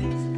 Thanks.